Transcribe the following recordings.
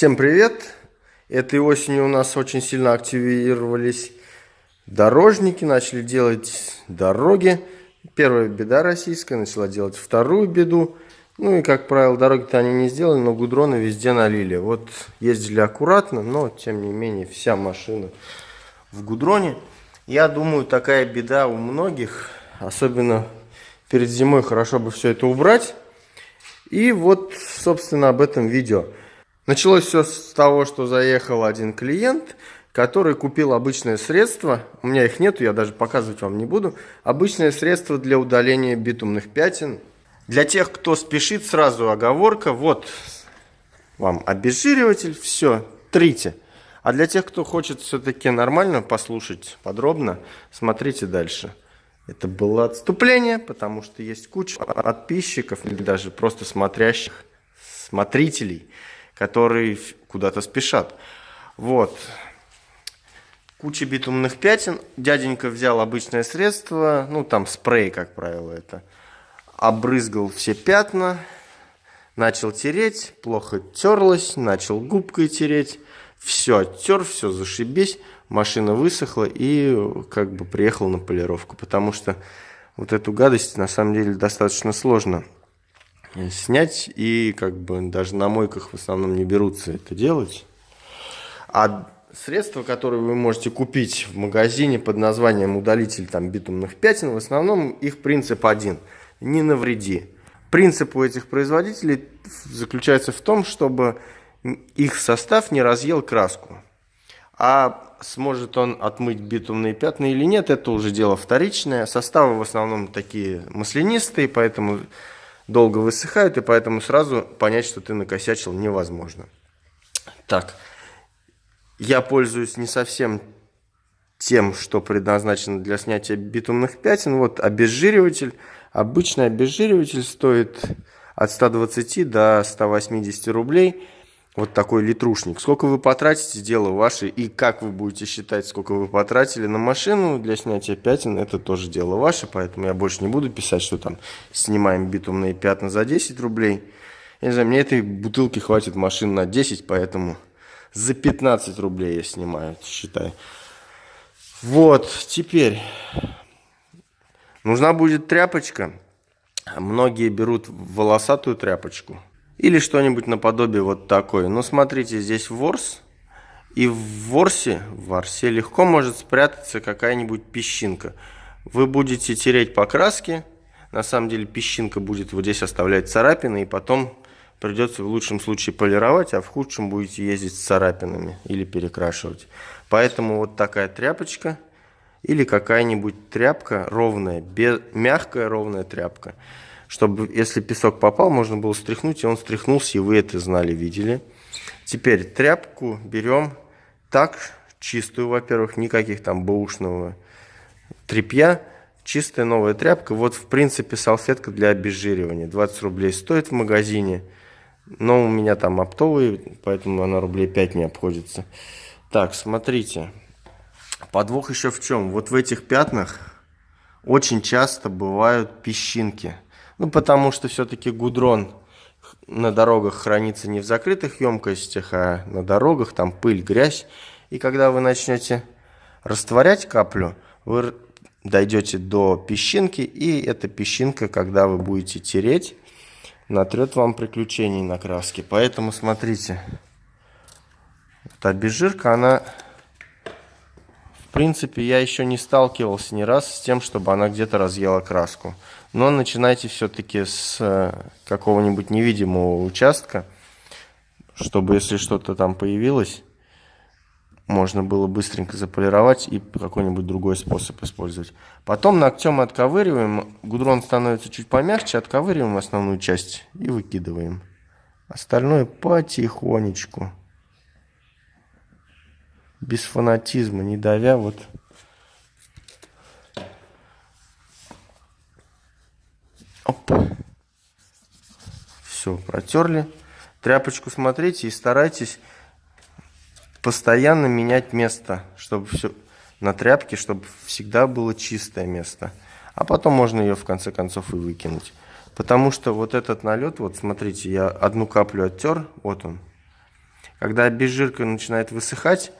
Всем привет! Этой осенью у нас очень сильно активировались дорожники, начали делать дороги. Первая беда российская начала делать вторую беду. Ну и, как правило, дороги-то они не сделали, но гудроны везде налили. Вот ездили аккуратно, но, тем не менее, вся машина в гудроне. Я думаю, такая беда у многих, особенно перед зимой хорошо бы все это убрать. И вот, собственно, об этом видео. Началось все с того, что заехал один клиент, который купил обычное средство, у меня их нету, я даже показывать вам не буду, обычное средство для удаления битумных пятен. Для тех, кто спешит, сразу оговорка, вот вам обезжириватель, все, трите. А для тех, кто хочет все-таки нормально послушать подробно, смотрите дальше. Это было отступление, потому что есть куча подписчиков или даже просто смотрящих, смотрителей, которые куда-то спешат. Вот. Куча битумных пятен. Дяденька взял обычное средство, ну там спрей, как правило, это. Обрызгал все пятна, начал тереть, плохо терлось, начал губкой тереть. Все оттер, все зашибись, машина высохла и как бы приехал на полировку. Потому что вот эту гадость на самом деле достаточно сложно снять, и как бы даже на мойках в основном не берутся это делать. А средства, которые вы можете купить в магазине под названием удалитель там, битумных пятен, в основном их принцип один – не навреди. Принцип у этих производителей заключается в том, чтобы их состав не разъел краску. А сможет он отмыть битумные пятна или нет, это уже дело вторичное. Составы в основном такие маслянистые, поэтому долго высыхают, и поэтому сразу понять, что ты накосячил, невозможно. Так, я пользуюсь не совсем тем, что предназначено для снятия битумных пятен. Вот обезжириватель. Обычный обезжириватель стоит от 120 до 180 рублей. Вот такой литрушник. Сколько вы потратите, дело ваше. И как вы будете считать, сколько вы потратили на машину для снятия пятен, это тоже дело ваше. Поэтому я больше не буду писать, что там снимаем битумные пятна за 10 рублей. Я не знаю, мне этой бутылки хватит машин на 10, поэтому за 15 рублей я снимаю, считай. Вот, теперь нужна будет тряпочка. Многие берут волосатую тряпочку или что-нибудь наподобие вот такой. Но смотрите, здесь ворс. И в ворсе, в ворсе легко может спрятаться какая-нибудь песчинка. Вы будете тереть по краске. На самом деле песчинка будет вот здесь оставлять царапины. И потом придется в лучшем случае полировать, а в худшем будете ездить с царапинами или перекрашивать. Поэтому вот такая тряпочка или какая-нибудь тряпка ровная, без, мягкая ровная тряпка чтобы, если песок попал, можно было стряхнуть, и он стряхнулся, и вы это знали, видели. Теперь тряпку берем так, чистую, во-первых, никаких там баушного тряпья, чистая новая тряпка. Вот, в принципе, салфетка для обезжиривания. 20 рублей стоит в магазине, но у меня там оптовый, поэтому она рублей 5 не обходится. Так, смотрите. Подвох еще в чем? Вот в этих пятнах очень часто бывают песчинки – ну, потому что все-таки гудрон на дорогах хранится не в закрытых емкостях, а на дорогах, там пыль, грязь. И когда вы начнете растворять каплю, вы дойдете до песчинки, и эта песчинка, когда вы будете тереть, натрет вам приключений на краске. Поэтому смотрите, эта обезжирка, она, принципе, я еще не сталкивался ни раз с тем, чтобы она где-то разъела краску. Но начинайте все-таки с э, какого-нибудь невидимого участка, чтобы если что-то там появилось, можно было быстренько заполировать и какой-нибудь другой способ использовать. Потом ногтем отковыриваем, гудрон становится чуть помягче, отковыриваем основную часть и выкидываем. Остальное потихонечку. Без фанатизма, не давя вот Оп. Все, протерли. Тряпочку смотрите и старайтесь постоянно менять место, чтобы все на тряпке, чтобы всегда было чистое место. А потом можно ее в конце концов и выкинуть. Потому что вот этот налет, вот смотрите, я одну каплю оттер, вот он. Когда обезжирка начинает высыхать,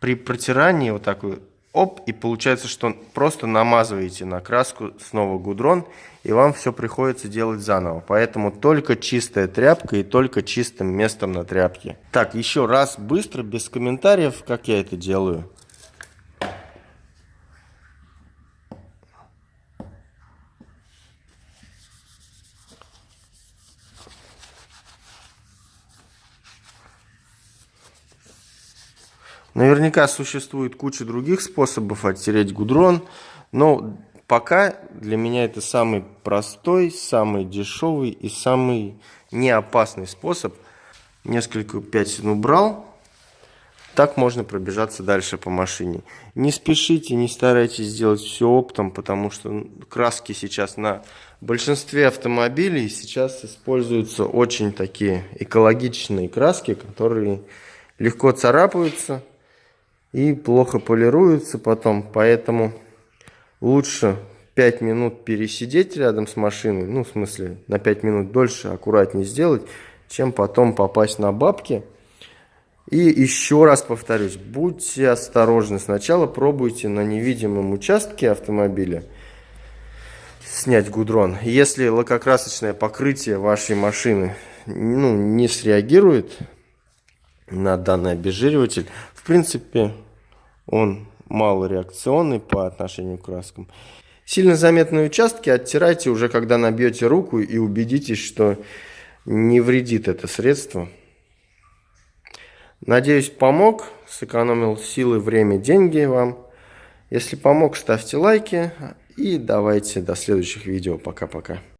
при протирании вот так вот, оп, и получается, что просто намазываете на краску снова гудрон, и вам все приходится делать заново. Поэтому только чистая тряпка и только чистым местом на тряпке. Так, еще раз быстро, без комментариев, как я это делаю. Наверняка существует куча других способов оттереть гудрон, но пока для меня это самый простой, самый дешевый и самый неопасный способ. Несколько пятен убрал. Так можно пробежаться дальше по машине. Не спешите, не старайтесь сделать все оптом, потому что краски сейчас на большинстве автомобилей сейчас используются очень такие экологичные краски, которые легко царапаются и плохо полируются потом, поэтому лучше 5 минут пересидеть рядом с машиной, ну, в смысле, на 5 минут дольше, аккуратнее сделать, чем потом попасть на бабки. И еще раз повторюсь, будьте осторожны. Сначала пробуйте на невидимом участке автомобиля снять гудрон. Если лакокрасочное покрытие вашей машины ну, не среагирует на данный обезжириватель, принципе, он малореакционный по отношению к краскам. Сильно заметные участки оттирайте уже, когда набьете руку и убедитесь, что не вредит это средство. Надеюсь, помог, сэкономил силы, время, деньги вам. Если помог, ставьте лайки и давайте до следующих видео. Пока-пока.